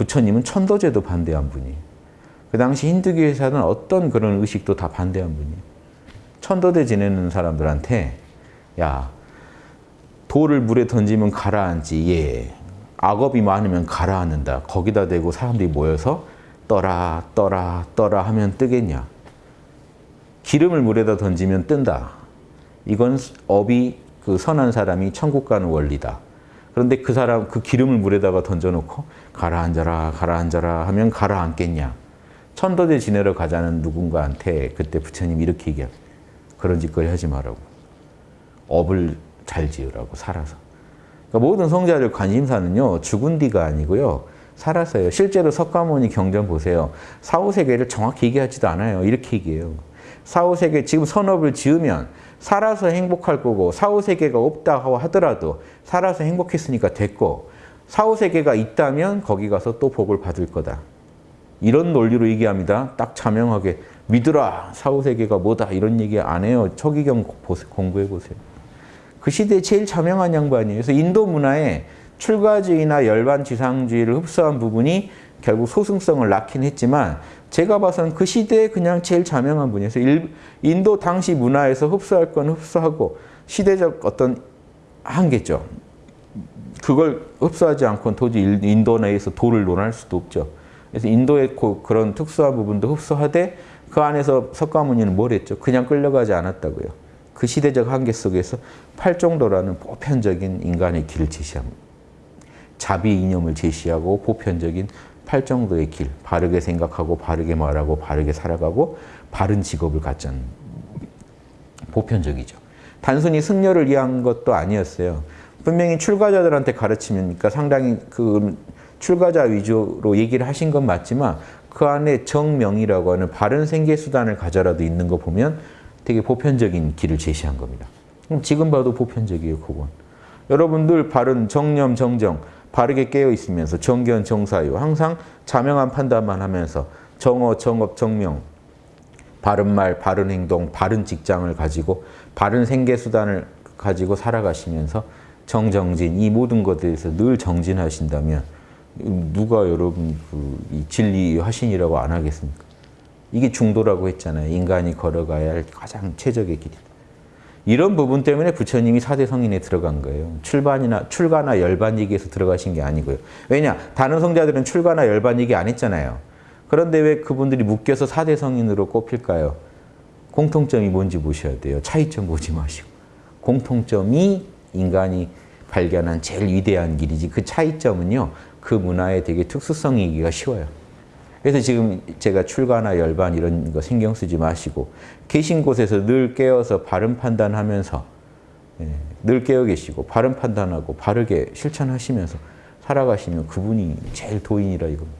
부처님은 천도제도 반대한 분이에요. 그 당시 힌두교에서는 어떤 그런 의식도 다 반대한 분이에요. 천도제 지내는 사람들한테 야 돌을 물에 던지면 가라앉지 예 악업이 많으면 가라앉는다 거기다 대고 사람들이 모여서 떠라 떠라 떠라 하면 뜨겠냐 기름을 물에다 던지면 뜬다 이건 업이 그 선한 사람이 천국 가는 원리다 그런데 그 사람 그 기름을 물에다가 던져놓고 가라앉아라 가라앉아라 하면 가라앉겠냐? 천도제 지내러 가자는 누군가한테 그때 부처님이 이렇게 얘기합니다 그런 짓거리 하지 말라고. 업을 잘 지으라고 살아서. 그러니까 모든 성자들 관심사는요 죽은 뒤가 아니고요 살아서요. 실제로 석가모니 경전 보세요. 사후세계를 정확히 얘기하지도 않아요. 이렇게 얘기해요. 사후세계 지금 선업을 지으면 살아서 행복할 거고 사후세계가 없다고 하더라도 살아서 행복했으니까 됐고 사후세계가 있다면 거기 가서 또 복을 받을 거다. 이런 논리로 얘기합니다. 딱 자명하게 믿으라 사후세계가 뭐다 이런 얘기 안 해요. 초기경 공부해 보세요. 그 시대에 제일 자명한 양반이에요. 그래서 인도 문화에 출가주의나 열반 지상주의를 흡수한 부분이 결국 소승성을 낳긴 했지만 제가 봐서는 그 시대에 그냥 제일 자명한. 그래서 인도 당시 문화에서 흡수할 건 흡수하고 시대적 어떤 한계죠. 그걸 흡수하지 않고는 도저히 인도 내에서 도를 논할 수도 없죠. 그래서 인도의 그런 특수한 부분도 흡수하되 그 안에서 석가모니는 뭘 했죠? 그냥 끌려가지 않았다고요. 그 시대적 한계 속에서 팔정도라는 보편적인 인간의 길을 제시합니다. 자비 이념을 제시하고 보편적인 팔정도의 길, 바르게 생각하고 바르게 말하고 바르게 살아가고 바른 직업을 갖자는 보편적이죠. 단순히 승려를 위한 것도 아니었어요. 분명히 출가자들한테 가르치니까 상당히 그 출가자 위주로 얘기를 하신 건 맞지만 그 안에 정명이라고 하는 바른 생계수단을 가져라도 있는 거 보면 되게 보편적인 길을 제시한 겁니다. 지금 봐도 보편적이에요, 그건. 여러분들 바른 정념, 정정, 바르게 깨어 있으면서 정견, 정사유 항상 자명한 판단만 하면서 정어, 정업, 정명 바른 말, 바른 행동, 바른 직장을 가지고 바른 생계수단을 가지고 살아가시면서 정정진 이 모든 것들에서 늘 정진하신다면 누가 여러분 그 진리 화신이라고 안 하겠습니까? 이게 중도라고 했잖아요. 인간이 걸어가야 할 가장 최적의 길이다. 이런 부분 때문에 부처님이 사대 성인에 들어간 거예요. 출반이나 출가나 열반 얘기에서 들어가신 게 아니고요. 왜냐? 다른 성자들은 출가나 열반 얘기 안 했잖아요. 그런데 왜 그분들이 묶여서 사대 성인으로 꼽힐까요? 공통점이 뭔지 보셔야 돼요. 차이점 보지 마시고. 공통점이 인간이 발견한 제일 위대한 길이지 그 차이점은요. 그 문화의 되게 특수성이기가 쉬워요. 그래서 지금 제가 출가나 열반 이런 거 신경 쓰지 마시고 계신 곳에서 늘 깨어서 바른 판단하면서 예, 늘 깨어 계시고 바른 판단하고 바르게 실천하시면서 살아가시면 그분이 제일 도인이라 이겁니다.